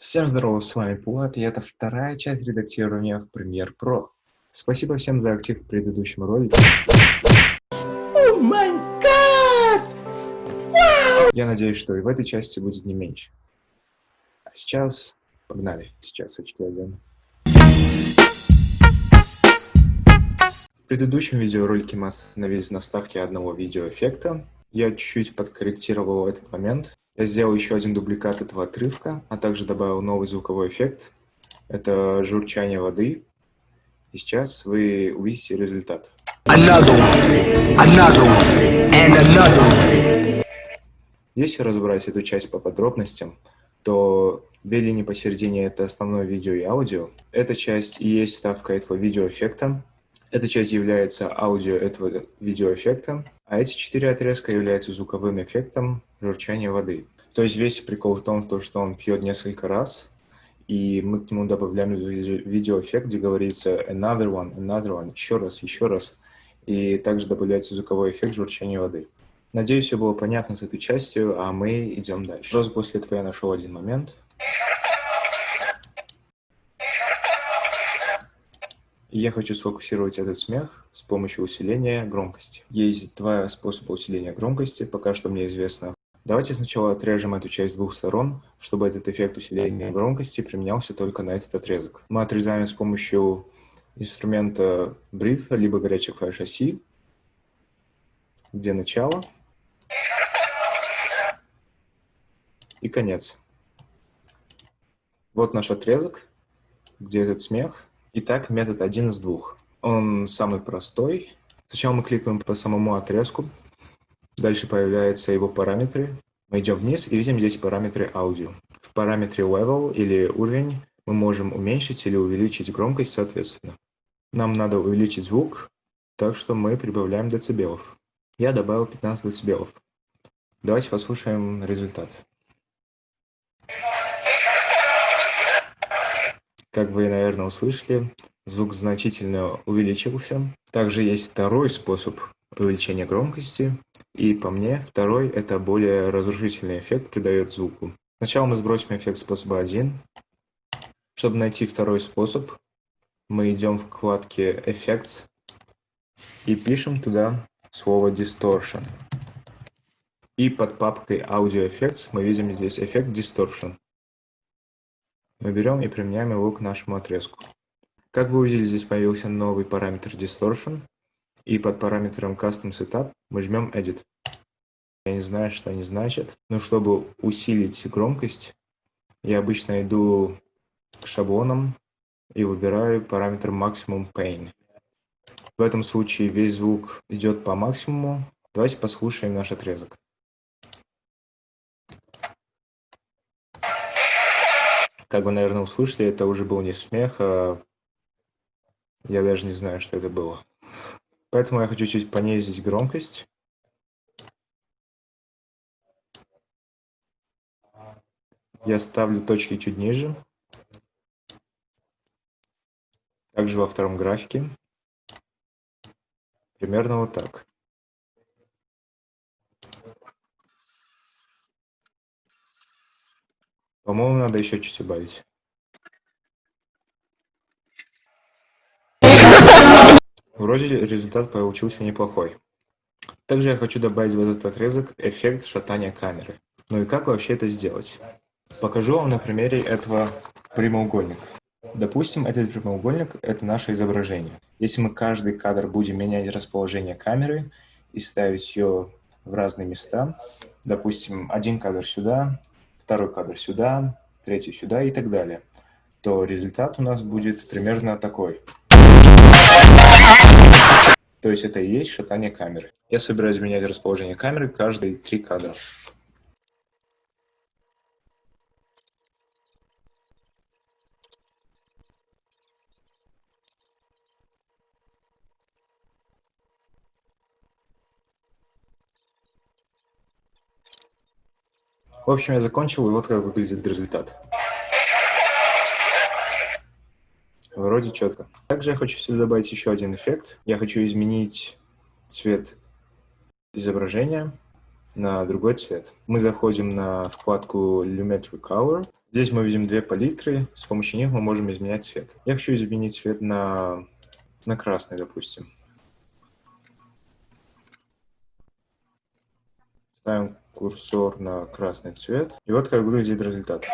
Всем здорово, с вами Пулат, и это вторая часть редактирования в Premiere Pro. Спасибо всем за актив в предыдущем ролике. Oh! Wow! Я надеюсь, что и в этой части будет не меньше. А сейчас погнали. Сейчас очки одену. В предыдущем видеоролике мы остановились на вставке одного видеоэффекта. Я чуть-чуть подкорректировал этот момент. Я сделал еще один дубликат этого отрывка, а также добавил новый звуковой эффект. Это журчание воды. И сейчас вы увидите результат. Another one, another one, and another one. Если разобрать эту часть по подробностям, то две линии посередине — это основное видео и аудио. Эта часть и есть ставка этого видеоэффекта. Эта часть является аудио этого видеоэффекта, а эти четыре отрезка являются звуковым эффектом журчания воды. То есть весь прикол в том, что он пьет несколько раз, и мы к нему добавляем видеоэффект, где говорится another one, another one, еще раз, еще раз, и также добавляется звуковой эффект журчания воды. Надеюсь, все было понятно с этой частью, а мы идем дальше. Просто после этого я нашел один момент. Я хочу сфокусировать этот смех с помощью усиления громкости. Есть два способа усиления громкости, пока что мне известно. Давайте сначала отрежем эту часть с двух сторон, чтобы этот эффект усиления громкости применялся только на этот отрезок. Мы отрезаем с помощью инструмента Breathe, либо горячей клавиш оси, где начало и конец. Вот наш отрезок, где этот смех. Итак, метод один из двух. Он самый простой. Сначала мы кликаем по самому отрезку. Дальше появляются его параметры. Мы идем вниз и видим здесь параметры аудио. В параметре level или уровень мы можем уменьшить или увеличить громкость соответственно. Нам надо увеличить звук, так что мы прибавляем децибелов. Я добавил 15 децибелов. Давайте послушаем результат. Как вы, наверное, услышали, звук значительно увеличился. Также есть второй способ увеличения громкости. И по мне, второй – это более разрушительный эффект придает звуку. Сначала мы сбросим эффект способа 1. Чтобы найти второй способ, мы идем в вкладке Effects и пишем туда слово Distortion. И под папкой Audio Effects мы видим здесь эффект Distortion. Мы берем и применяем его к нашему отрезку. Как вы увидели, здесь появился новый параметр Distortion, и под параметром Custom Setup мы жмем Edit. Я не знаю, что они значат, но чтобы усилить громкость, я обычно иду к шаблонам и выбираю параметр Maximum Pain. В этом случае весь звук идет по максимуму. Давайте послушаем наш отрезок. Как вы, наверное, услышали, это уже был не смех, а я даже не знаю, что это было. Поэтому я хочу чуть понизить громкость. Я ставлю точки чуть ниже. Также во втором графике. Примерно вот так. По-моему, надо еще чуть убавить. Вроде результат получился неплохой. Также я хочу добавить в этот отрезок эффект шатания камеры. Ну и как вообще это сделать? Покажу вам на примере этого прямоугольника. Допустим, этот прямоугольник – это наше изображение. Если мы каждый кадр будем менять расположение камеры и ставить ее в разные места, допустим, один кадр сюда, второй кадр сюда, третий сюда и так далее, то результат у нас будет примерно такой. То есть это и есть шатание камеры. Я собираюсь менять расположение камеры каждые три кадра. В общем, я закончил, и вот как выглядит результат. Вроде четко. Также я хочу сюда добавить еще один эффект. Я хочу изменить цвет изображения на другой цвет. Мы заходим на вкладку Lumetri Color Здесь мы видим две палитры, с помощью них мы можем изменять цвет. Я хочу изменить цвет на, на красный, допустим. Ставим курсор на красный цвет. И вот как выглядит результат.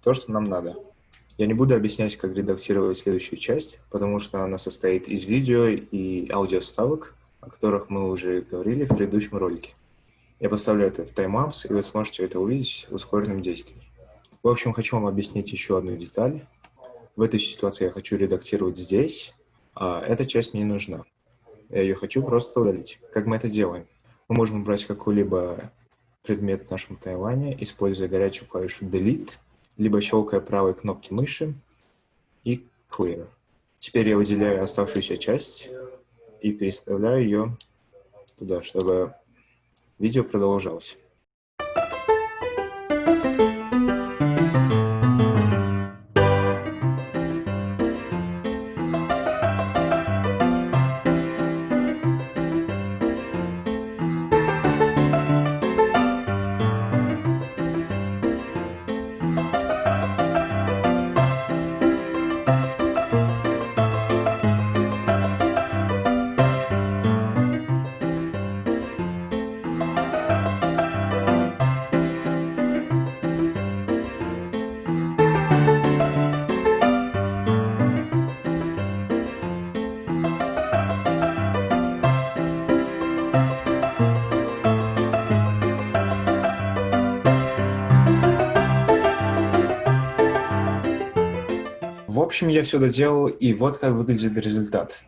То, что нам надо. Я не буду объяснять, как редактировать следующую часть, потому что она состоит из видео и аудиоставок, о которых мы уже говорили в предыдущем ролике. Я поставлю это в таймапс, и вы сможете это увидеть в ускоренном действии. В общем, хочу вам объяснить еще одну деталь. В этой ситуации я хочу редактировать здесь, а эта часть мне не нужна. Я ее хочу просто удалить. Как мы это делаем? Мы можем брать какой-либо предмет в нашем таймлайне, используя горячую клавишу Delete, либо щелкая правой кнопки мыши и Clear. Теперь я выделяю оставшуюся часть и переставляю ее туда, чтобы видео продолжалось. Общем, я все доделал, и вот как выглядит результат.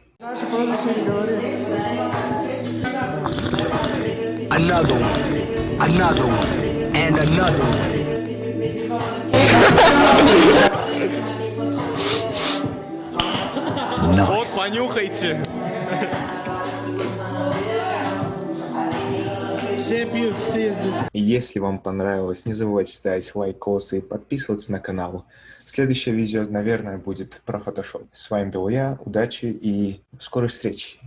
Another one, another one, and another one. Вот, понюхайте. Все пьют, все Если вам понравилось, не забывайте ставить лайкосы и подписываться на канал. Следующее видео, наверное, будет про Photoshop. С вами был я, удачи и скорой встречи.